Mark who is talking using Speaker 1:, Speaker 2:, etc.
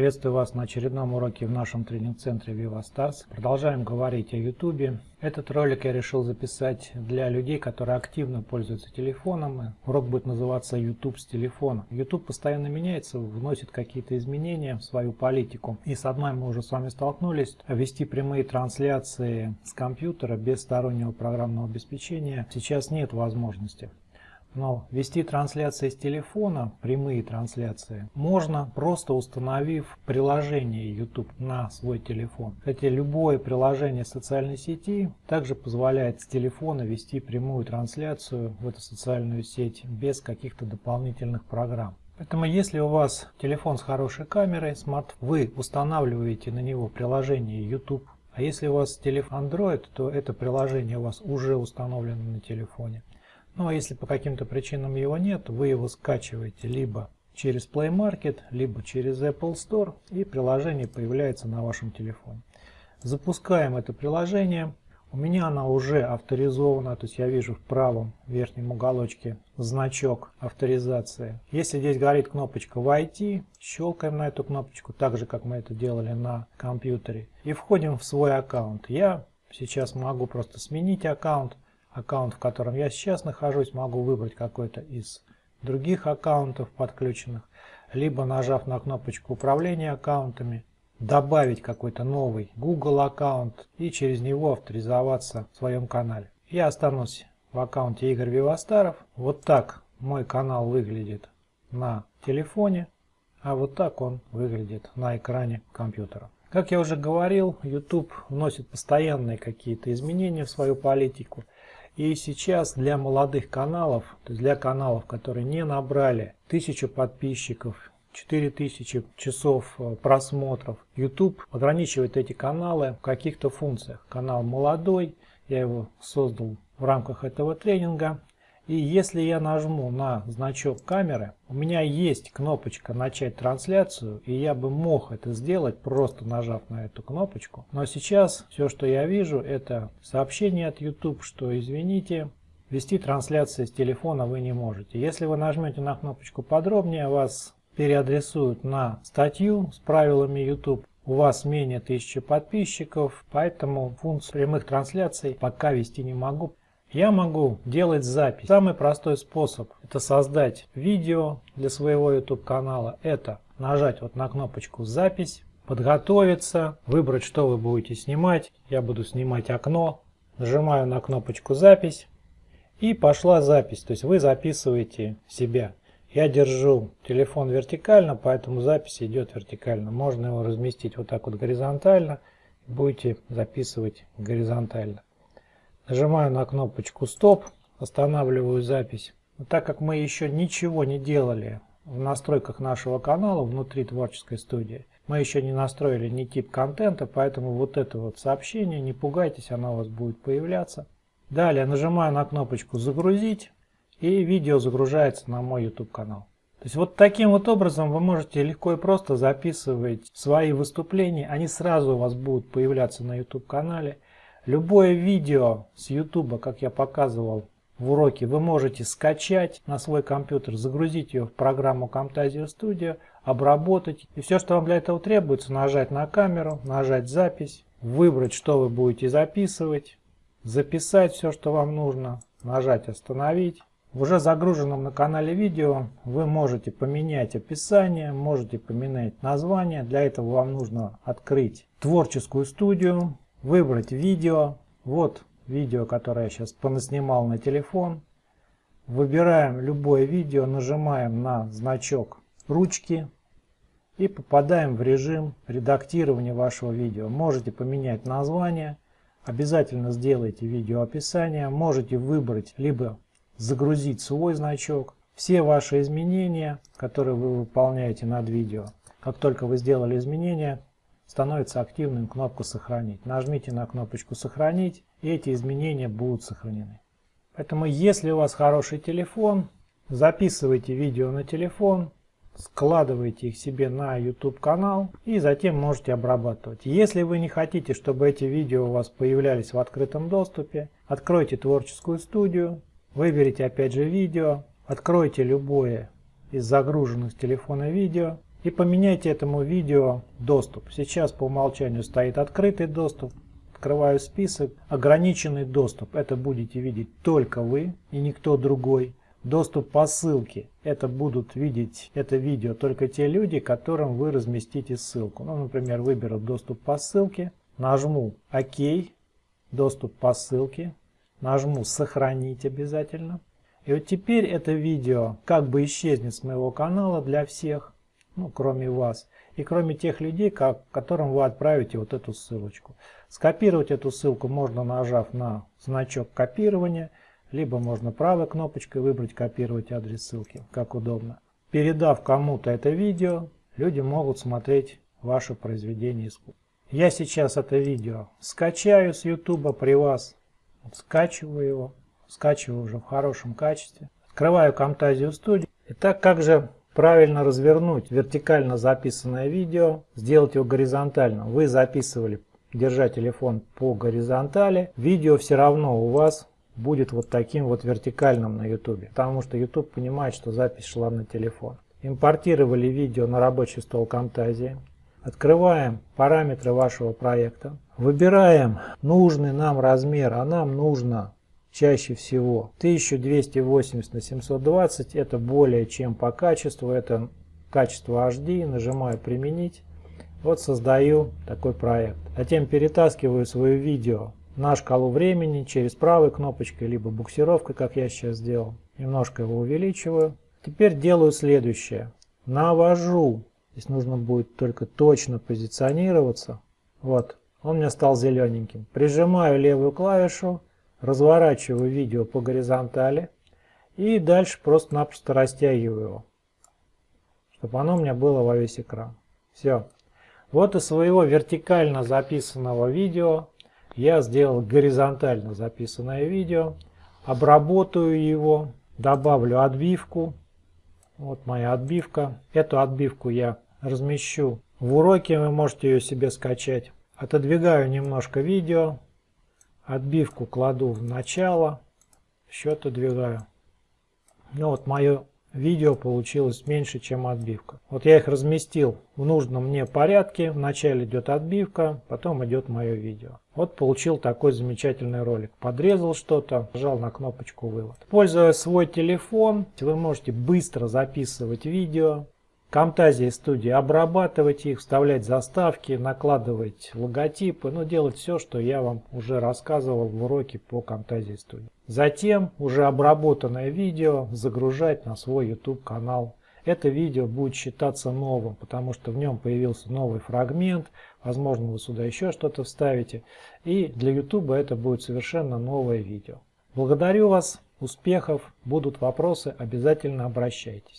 Speaker 1: Приветствую вас на очередном уроке в нашем тренинг-центре Viva Stars. Продолжаем говорить о YouTube. Этот ролик я решил записать для людей, которые активно пользуются телефоном. Урок будет называться YouTube с телефона. YouTube постоянно меняется, вносит какие-то изменения в свою политику. И с одной мы уже с вами столкнулись. Вести прямые трансляции с компьютера без стороннего программного обеспечения сейчас нет возможности. Но вести трансляции с телефона, прямые трансляции, можно просто установив приложение YouTube на свой телефон. Кстати, любое приложение социальной сети также позволяет с телефона вести прямую трансляцию в эту социальную сеть без каких-то дополнительных программ. Поэтому если у вас телефон с хорошей камерой, смарт, вы устанавливаете на него приложение YouTube. А если у вас телефон Android, то это приложение у вас уже установлено на телефоне. Ну а если по каким-то причинам его нет, вы его скачиваете либо через Play Market, либо через Apple Store и приложение появляется на вашем телефоне. Запускаем это приложение. У меня она уже авторизована, то есть я вижу в правом верхнем уголочке значок авторизации. Если здесь горит кнопочка «Войти», щелкаем на эту кнопочку, так же как мы это делали на компьютере, и входим в свой аккаунт. Я сейчас могу просто сменить аккаунт, аккаунт, в котором я сейчас нахожусь, могу выбрать какой-то из других аккаунтов подключенных, либо нажав на кнопочку управления аккаунтами, добавить какой-то новый Google аккаунт и через него авторизоваться в своем канале. Я останусь в аккаунте Игорь Вивастаров. Вот так мой канал выглядит на телефоне, а вот так он выглядит на экране компьютера. Как я уже говорил, YouTube вносит постоянные какие-то изменения в свою политику. И сейчас для молодых каналов, то есть для каналов, которые не набрали 1000 подписчиков, 4000 часов э, просмотров, YouTube ограничивает эти каналы в каких-то функциях. Канал молодой, я его создал в рамках этого тренинга. И если я нажму на значок камеры, у меня есть кнопочка «Начать трансляцию», и я бы мог это сделать, просто нажав на эту кнопочку. Но сейчас все, что я вижу, это сообщение от YouTube, что извините, вести трансляции с телефона вы не можете. Если вы нажмете на кнопочку «Подробнее», вас переадресуют на статью с правилами YouTube. У вас менее 1000 подписчиков, поэтому функцию прямых трансляций пока вести не могу. Я могу делать запись. Самый простой способ это создать видео для своего YouTube канала. Это нажать вот на кнопочку запись, подготовиться, выбрать что вы будете снимать. Я буду снимать окно. Нажимаю на кнопочку запись и пошла запись. То есть вы записываете себя. Я держу телефон вертикально, поэтому запись идет вертикально. Можно его разместить вот так вот горизонтально. Будете записывать горизонтально. Нажимаю на кнопочку стоп, останавливаю запись. Так как мы еще ничего не делали в настройках нашего канала внутри творческой студии, мы еще не настроили ни тип контента, поэтому вот это вот сообщение, не пугайтесь, оно у вас будет появляться. Далее нажимаю на кнопочку загрузить и видео загружается на мой YouTube канал. То есть вот таким вот образом вы можете легко и просто записывать свои выступления, они сразу у вас будут появляться на YouTube канале. Любое видео с YouTube, как я показывал в уроке, вы можете скачать на свой компьютер, загрузить ее в программу Camtasia Studio, обработать. И все, что вам для этого требуется, нажать на камеру, нажать запись, выбрать, что вы будете записывать, записать все, что вам нужно, нажать остановить. В уже загруженном на канале видео вы можете поменять описание, можете поменять название. Для этого вам нужно открыть творческую студию, выбрать видео. Вот видео, которое я сейчас понаснимал на телефон. Выбираем любое видео, нажимаем на значок ручки и попадаем в режим редактирования вашего видео. Можете поменять название, обязательно сделайте видео описание, можете выбрать либо загрузить свой значок. Все ваши изменения, которые вы выполняете над видео, как только вы сделали изменения, становится активным кнопку «Сохранить». Нажмите на кнопочку «Сохранить» и эти изменения будут сохранены. Поэтому если у вас хороший телефон, записывайте видео на телефон, складывайте их себе на YouTube канал и затем можете обрабатывать. Если вы не хотите, чтобы эти видео у вас появлялись в открытом доступе, откройте творческую студию, выберите опять же видео, откройте любое из загруженных с телефона видео, и поменяйте этому видео доступ. Сейчас по умолчанию стоит открытый доступ. Открываю список. Ограниченный доступ. Это будете видеть только вы и никто другой. Доступ по ссылке. Это будут видеть это видео только те люди, которым вы разместите ссылку. Ну, например, выберу доступ по ссылке. Нажму ОК. Доступ по ссылке. Нажму сохранить обязательно. И вот теперь это видео как бы исчезнет с моего канала для всех ну, кроме вас, и кроме тех людей, как, которым вы отправите вот эту ссылочку. Скопировать эту ссылку можно нажав на значок копирования, либо можно правой кнопочкой выбрать копировать адрес ссылки, как удобно. Передав кому-то это видео, люди могут смотреть ваше произведение искусства. Я сейчас это видео скачаю с YouTube при вас, скачиваю его, скачиваю уже в хорошем качестве, открываю Camtasia Studio. Итак, как же правильно развернуть вертикально записанное видео, сделать его горизонтально. Вы записывали, держа телефон по горизонтали, видео все равно у вас будет вот таким вот вертикальным на YouTube, потому что YouTube понимает, что запись шла на телефон. Импортировали видео на рабочий стол Camtasia. Открываем параметры вашего проекта. Выбираем нужный нам размер, а нам нужно чаще всего. 1280 на 720 это более чем по качеству. Это качество HD нажимаю применить вот создаю такой проект. Затем перетаскиваю свое видео на шкалу времени через правой кнопочкой либо буксировкой как я сейчас сделал. Немножко его увеличиваю. Теперь делаю следующее. Навожу. Здесь нужно будет только точно позиционироваться. Вот. Он у меня стал зелененьким. Прижимаю левую клавишу разворачиваю видео по горизонтали и дальше просто-напросто растягиваю его, чтобы оно у меня было во весь экран. Все. Вот из своего вертикально записанного видео я сделал горизонтально записанное видео, обработаю его, добавлю отбивку. Вот моя отбивка. Эту отбивку я размещу в уроке, вы можете ее себе скачать. Отодвигаю немножко видео, Отбивку кладу в начало, счет отдвигаю. Ну вот мое видео получилось меньше, чем отбивка. Вот я их разместил в нужном мне порядке. Вначале идет отбивка, потом идет мое видео. Вот получил такой замечательный ролик. Подрезал что-то, нажал на кнопочку вывод. Используя свой телефон, вы можете быстро записывать видео, Camtasia студии обрабатывать их, вставлять заставки, накладывать логотипы, ну делать все, что я вам уже рассказывал в уроке по Camtasia студии. Затем уже обработанное видео загружать на свой YouTube канал. Это видео будет считаться новым, потому что в нем появился новый фрагмент, возможно вы сюда еще что-то вставите. И для YouTube это будет совершенно новое видео. Благодарю вас, успехов, будут вопросы, обязательно обращайтесь.